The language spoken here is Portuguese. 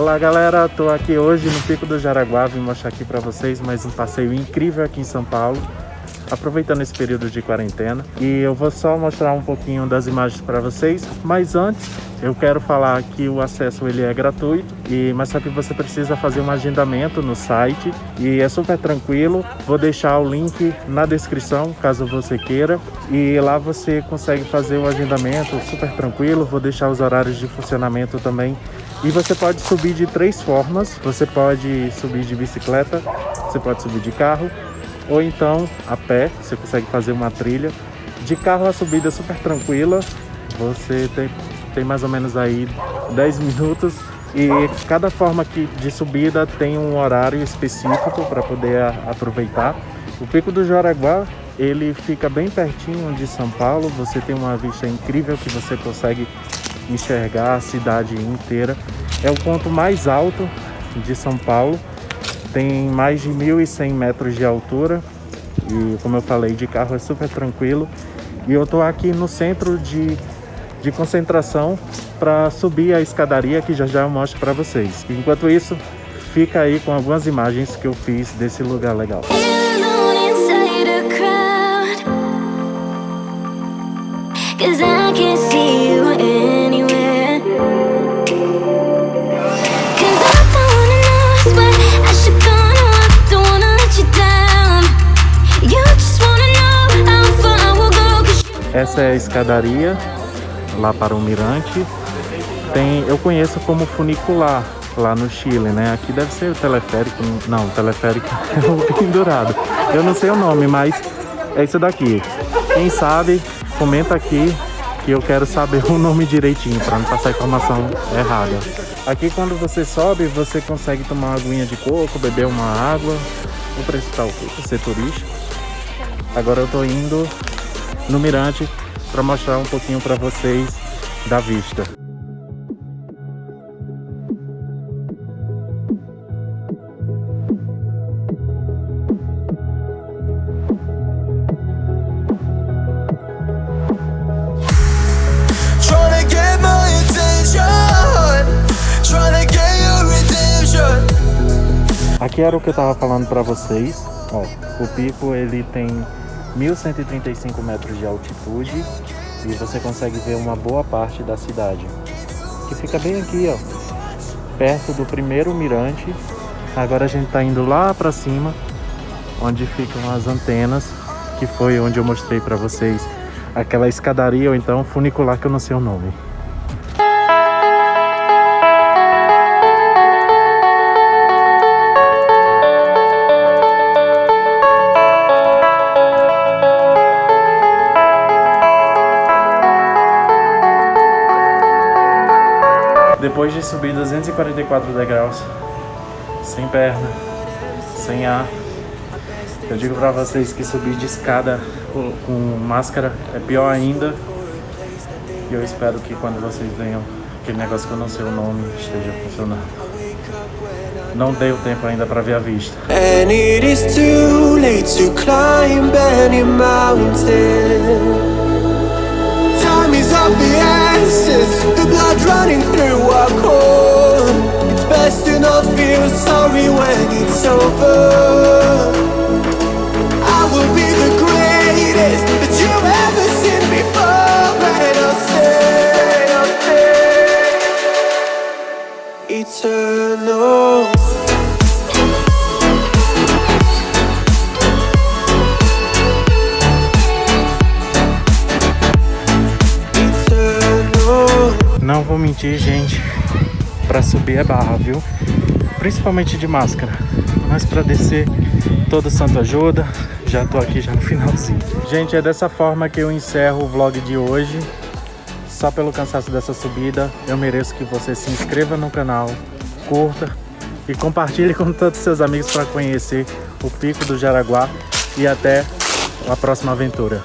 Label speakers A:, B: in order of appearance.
A: Fala galera, tô aqui hoje no Pico do Jaraguá, vim mostrar aqui para vocês mais um passeio incrível aqui em São Paulo. Aproveitando esse período de quarentena. E eu vou só mostrar um pouquinho das imagens para vocês, mas antes eu quero falar que o acesso ele é gratuito, e, mas só que você precisa fazer um agendamento no site. E é super tranquilo. Vou deixar o link na descrição caso você queira. E lá você consegue fazer o agendamento super tranquilo. Vou deixar os horários de funcionamento também e você pode subir de três formas. Você pode subir de bicicleta, você pode subir de carro ou então a pé, você consegue fazer uma trilha. De carro a subida é super tranquila, você tem tem mais ou menos aí 10 minutos e cada forma que de subida tem um horário específico para poder aproveitar. O Pico do Jaraguá, ele fica bem pertinho de São Paulo, você tem uma vista incrível que você consegue enxergar a cidade inteira. É o ponto mais alto de São Paulo, tem mais de 1.100 metros de altura e como eu falei, de carro é super tranquilo. E eu estou aqui no centro de de concentração para subir a escadaria que já já eu mostro para vocês. Enquanto isso, fica aí com algumas imagens que eu fiz desse lugar legal. Essa é a escadaria lá para o Mirante. Tem, eu conheço como funicular lá no Chile, né? Aqui deve ser o teleférico, não, o teleférico é o pendurado. Eu não sei o nome, mas é isso daqui. Quem sabe, comenta aqui que eu quero saber o nome direitinho para não passar informação errada. Aqui quando você sobe, você consegue tomar uma aguinha de coco, beber uma água. O preço tá o quê? Ser turista. Agora eu tô indo no Mirante para mostrar um pouquinho para vocês da vista. Aqui era o que eu tava falando para vocês. Ó, o pico ele tem 1.135 metros de altitude e você consegue ver uma boa parte da cidade, que fica bem aqui, ó, perto do primeiro mirante. Agora a gente está indo lá para cima, onde ficam as antenas, que foi onde eu mostrei para vocês aquela escadaria ou então funicular que eu não sei o nome. Depois de subir 244 degraus, sem perna, sem ar, eu digo pra vocês que subir de escada com, máscara é pior ainda. E eu espero que quando vocês venham, aquele negócio que eu não sei o nome esteja funcionando. Não deu tempo ainda para ver a vista. And it is too late to climb any mountain. Of the essence, the blood running through our core. It's best to not feel sorry when it's over. Não vou mentir, gente. Pra subir é barra, viu? Principalmente de máscara. Mas pra descer, todo santo ajuda. Já tô aqui já no finalzinho. Gente, é dessa forma que eu encerro o vlog de hoje. Só pelo cansaço dessa subida, eu mereço que você se inscreva no canal, curta e compartilhe com todos os seus amigos para conhecer o Pico do Jaraguá. E até a próxima aventura.